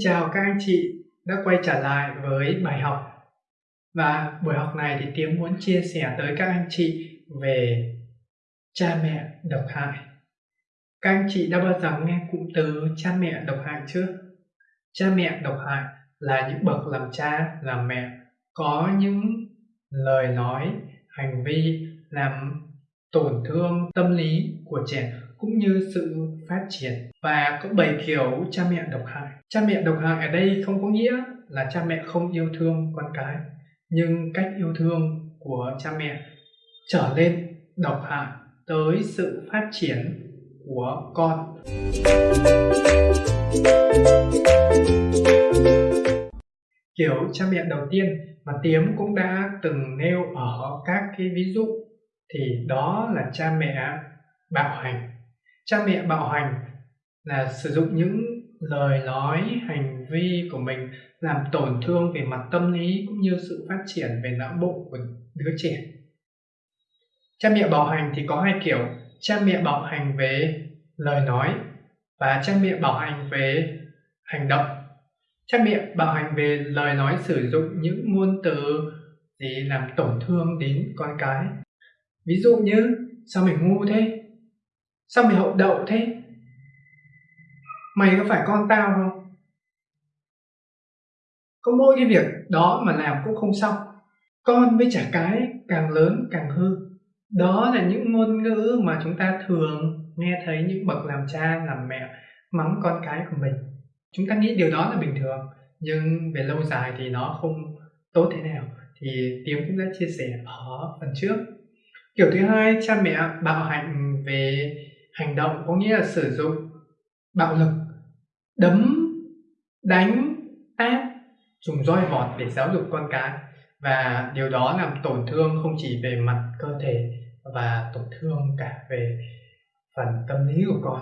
chào các anh chị đã quay trở lại với bài học và buổi học này thì Tiến muốn chia sẻ tới các anh chị về cha mẹ độc hại. Các anh chị đã bao giờ nghe cụm từ cha mẹ độc hại chưa? Cha mẹ độc hại là những bậc làm cha, làm mẹ có những lời nói, hành vi làm tổn thương tâm lý của trẻ cũng như sự phát triển. Và có bảy kiểu cha mẹ độc hại. Cha mẹ độc hại ở đây không có nghĩa là cha mẹ không yêu thương con cái, nhưng cách yêu thương của cha mẹ trở lên độc hại tới sự phát triển của con. Kiểu cha mẹ đầu tiên mà tiếm cũng đã từng nêu ở các cái ví dụ thì đó là cha mẹ bạo hành cha mẹ bạo hành là sử dụng những lời nói, hành vi của mình làm tổn thương về mặt tâm lý cũng như sự phát triển về não bộ của đứa trẻ. Cha mẹ bạo hành thì có hai kiểu, cha mẹ bạo hành về lời nói và cha mẹ bạo hành về hành động. Cha mẹ bạo hành về lời nói sử dụng những ngôn từ gì làm tổn thương đến con cái. Ví dụ như, sao mày ngu thế? Sao mày hậu đậu thế? Mày có phải con tao không? Có mỗi cái việc đó mà làm cũng không xong. Con với trả cái càng lớn càng hư. Đó là những ngôn ngữ mà chúng ta thường nghe thấy những bậc làm cha, làm mẹ mắng con cái của mình. Chúng ta nghĩ điều đó là bình thường, nhưng về lâu dài thì nó không tốt thế nào. Thì tiếng cũng đã chia sẻ ở phần trước. Kiểu thứ hai, cha mẹ bạo hành về hành động có nghĩa là sử dụng bạo lực, đấm, đánh tát dùng roi vọt để giáo dục con cái. Và điều đó làm tổn thương không chỉ về mặt cơ thể và tổn thương cả về phần tâm lý của con.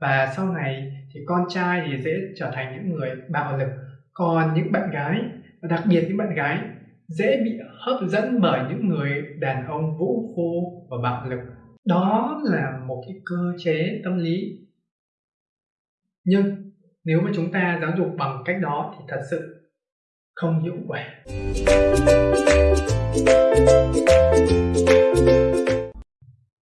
Và sau này thì con trai thì dễ trở thành những người bạo lực. Còn những bạn gái, và đặc biệt những bạn gái, dễ bị hấp dẫn bởi những người đàn ông vũ phu và bạo lực đó là một cái cơ chế tâm lý. Nhưng nếu mà chúng ta giáo dục bằng cách đó thì thật sự không hiệu quả.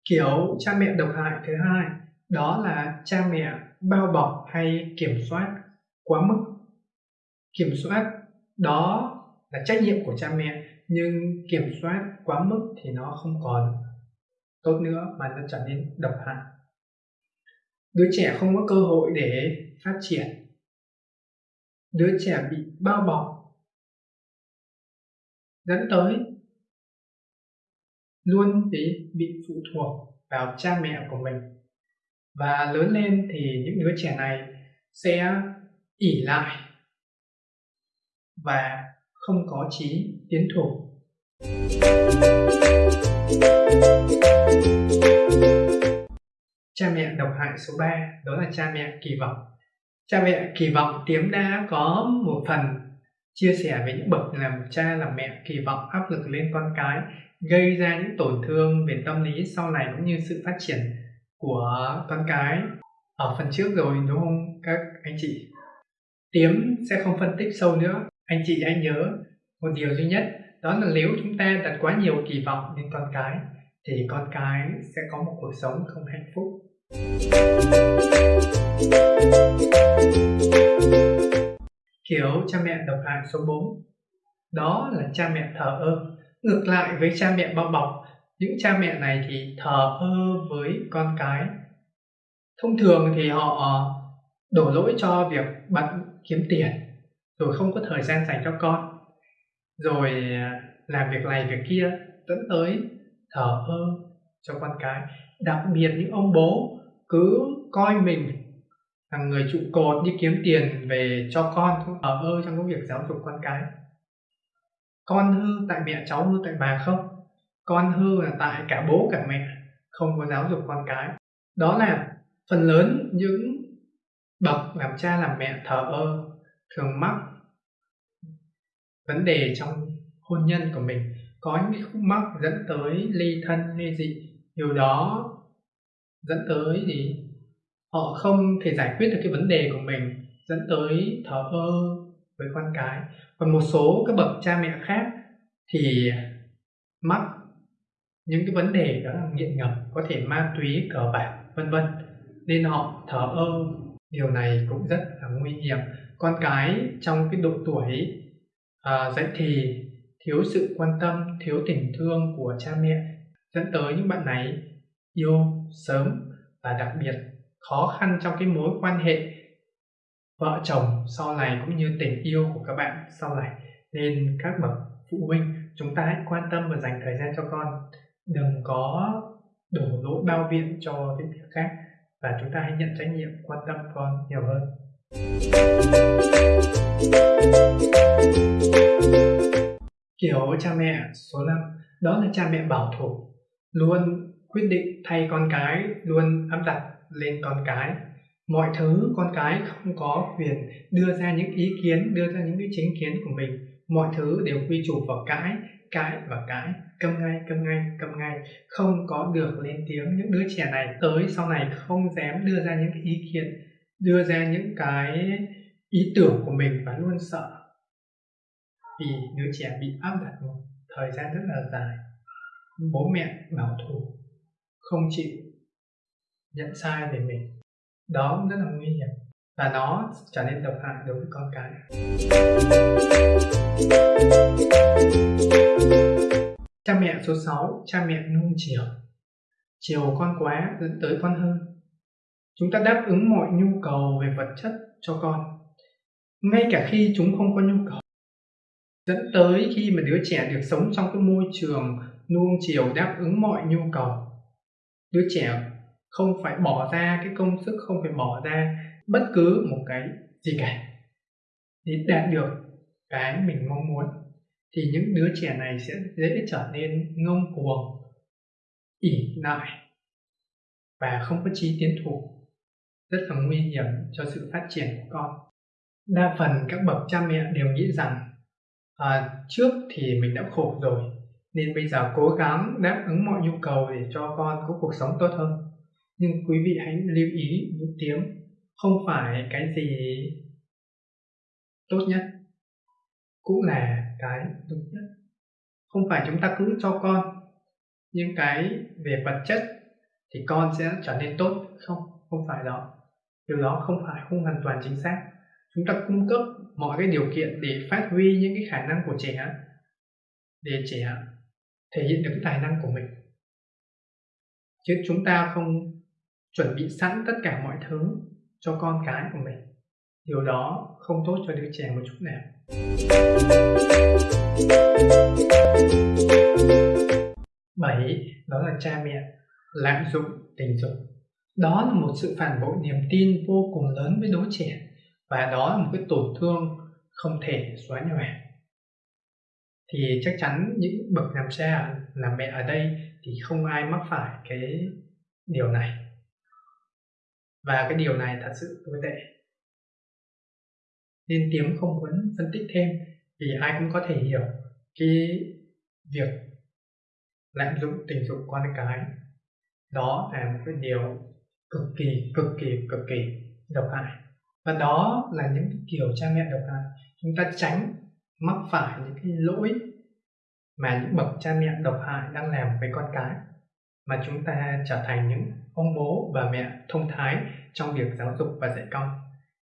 Kiểu cha mẹ độc hại thứ hai, đó là cha mẹ bao bọc hay kiểm soát quá mức. Kiểm soát đó là trách nhiệm của cha mẹ, nhưng kiểm soát quá mức thì nó không còn tốt nữa mà nó trở nên độc hại. Đứa trẻ không có cơ hội để phát triển. Đứa trẻ bị bao bọc. Dẫn tới luôn bị bị phụ thuộc vào cha mẹ của mình. Và lớn lên thì những đứa trẻ này sẽ ỉ lại và không có chí tiến thủ cha mẹ độc hại số 3 đó là cha mẹ kỳ vọng. Cha mẹ kỳ vọng tiếm đã có một phần chia sẻ với những bậc làm cha, làm mẹ kỳ vọng, áp lực lên con cái, gây ra những tổn thương về tâm lý sau này cũng như sự phát triển của con cái. Ở phần trước rồi, đúng không các anh chị? Tiếm sẽ không phân tích sâu nữa. Anh chị hãy nhớ một điều duy nhất, đó là nếu chúng ta đặt quá nhiều kỳ vọng lên con cái thì con cái sẽ có một cuộc sống không hạnh phúc. Kiểu cha mẹ độc hại số 4 đó là cha mẹ thờ ơ. Ngược lại với cha mẹ bao bọc, những cha mẹ này thì thờ ơ với con cái. Thông thường thì họ ờ, đổ lỗi cho việc bận kiếm tiền, rồi không có thời gian dành cho con, rồi ờ, làm việc này việc kia, dẫn tới thờ ơ cho con cái. Đặc biệt những ông bố cứ coi mình là người trụ cột, đi kiếm tiền về cho con thờ ơ trong cái việc giáo dục con cái. Con hư tại mẹ cháu, hư tại bà không? Con hư là tại cả bố cả mẹ, không có giáo dục con cái. Đó là phần lớn những bậc làm cha làm mẹ thờ ơ, thường mắc vấn đề trong hôn nhân của mình có những khúc mắc dẫn tới ly thân ly dị. Điều đó dẫn tới gì họ không thể giải quyết được cái vấn đề của mình dẫn tới thờ ơ với con cái. Còn một số các bậc cha mẹ khác thì mắc những cái vấn đề đó là nghiện ngập có thể ma túy cờ bạc vân vân. Nên họ thờ ơ. Điều này cũng rất là nguy hiểm. Con cái trong cái độ tuổi à, dậy thì thiếu sự quan tâm, thiếu tình thương của cha mẹ dẫn tới những bạn này yêu sớm và đặc biệt khó khăn trong cái mối quan hệ vợ chồng sau này cũng như tình yêu của các bạn sau này. Nên các bậc phụ huynh, chúng ta hãy quan tâm và dành thời gian cho con. Đừng có đổ lỗi bao biện cho cái việc khác và chúng ta hãy nhận trách nhiệm, quan tâm con nhiều hơn kiểu cha mẹ, số 5 đó là cha mẹ bảo thủ, luôn quyết định thay con cái, luôn áp đặt lên con cái. Mọi thứ con cái không có quyền đưa ra những ý kiến, đưa ra những cái chính kiến của mình. Mọi thứ đều quy chủ vào cái cái và cái. Câm ngay câm ngay câm ngay. Không có được lên tiếng những đứa trẻ này. Tới sau này không dám đưa ra những cái ý kiến, đưa ra những cái ý tưởng của mình và luôn sợ vì đứa trẻ bị áp đặt một thời gian rất là dài. Bố mẹ bảo thủ không chịu nhận sai về mình. Đó rất là nguy hiểm. Và nó trở nên độc hại đối với con cái. Cha mẹ số 6 cha mẹ nuông chiều. Chiều con quá, dẫn tới con hơn. Chúng ta đáp ứng mọi nhu cầu về vật chất cho con. Ngay cả khi chúng không có nhu cầu dẫn tới khi mà đứa trẻ được sống trong cái môi trường nuông chiều đáp ứng mọi nhu cầu. Đứa trẻ không phải bỏ ra cái công sức, không phải bỏ ra bất cứ một cái gì cả. Để đạt được cái mình mong muốn, thì những đứa trẻ này sẽ dễ trở nên ngông cuồng, ỉ lại và không có trí tiến thủ. Rất là nguy hiểm cho sự phát triển của con. Đa phần các bậc cha mẹ đều nghĩ rằng à, trước thì mình đã khổ rồi nên bây giờ cố gắng đáp ứng mọi nhu cầu để cho con có cuộc sống tốt hơn. Nhưng quý vị hãy lưu ý những tiếng không phải cái gì tốt nhất cũng là cái tốt nhất. Không phải chúng ta cứ cho con những cái về vật chất thì con sẽ trở nên tốt không không phải đó. Điều đó không phải không hoàn toàn chính xác chúng ta cung cấp mọi cái điều kiện để phát huy những cái khả năng của trẻ, để trẻ thể hiện được cái tài năng của mình. Chứ chúng ta không chuẩn bị sẵn tất cả mọi thứ cho con cái của mình. Điều đó không tốt cho đứa trẻ một chút nào. Bảy đó là cha mẹ lạm dụng tình dục. Đó là một sự phản bội niềm tin vô cùng lớn với đứa trẻ và đó là một cái tổn thương không thể xóa nhòa. Thì chắc chắn những bậc làm cha, làm mẹ ở đây thì không ai mắc phải cái điều này. Và cái điều này thật sự tồi tệ. Nên tiếng không muốn phân tích thêm vì ai cũng có thể hiểu cái việc lạm dụng tình dục con cái. Đó là một cái điều cực kỳ cực kỳ cực kỳ độc hại và đó là những kiểu cha mẹ độc hại chúng ta tránh mắc phải những cái lỗi mà những bậc cha mẹ độc hại đang làm với con cái, mà chúng ta trở thành những ông bố và mẹ thông thái trong việc giáo dục và dạy con.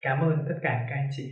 Cảm ơn tất cả các anh chị.